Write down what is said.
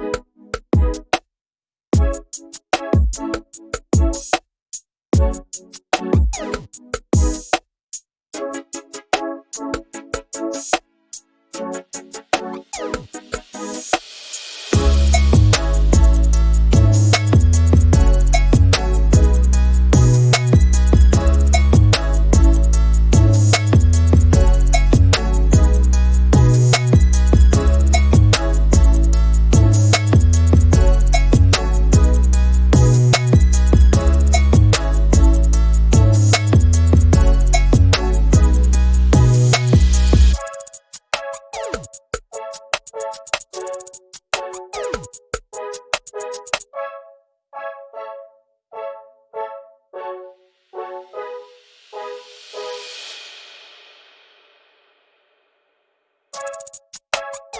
you